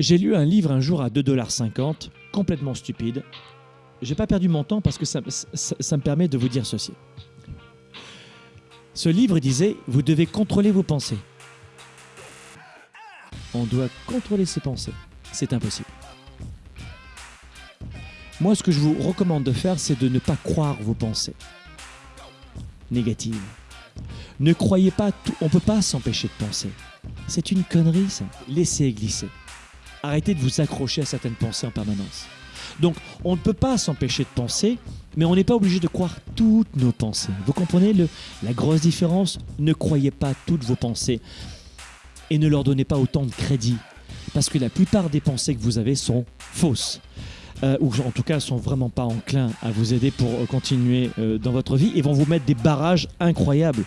J'ai lu un livre un jour à 2,50$, complètement stupide. J'ai pas perdu mon temps parce que ça, ça- me permet de vous dire ceci. Ce livre disait Vous devez contrôler vos pensées. On doit contrôler ses pensées. C'est impossible. Moi, ce que je vous recommande de faire, c'est de ne pas croire vos pensées négatives. Ne croyez pas tout. On ne peut pas s'empêcher de penser. C'est une connerie, ça. Laissez glisser. Arrêtez de vous accrocher à certaines pensées en permanence. Donc, on ne peut pas s'empêcher de penser, mais on n'est pas obligé de croire toutes nos pensées. Vous comprenez le, la grosse différence? Ne croyez pas toutes vos pensées et ne leur donnez pas autant de crédit. Parce que la plupart des pensées que vous avez sont fausses. Euh, ou en tout cas sont vraiment pas enclins à vous aider pour euh, continuer euh, dans votre vie et vont vous mettre des barrages incroyables.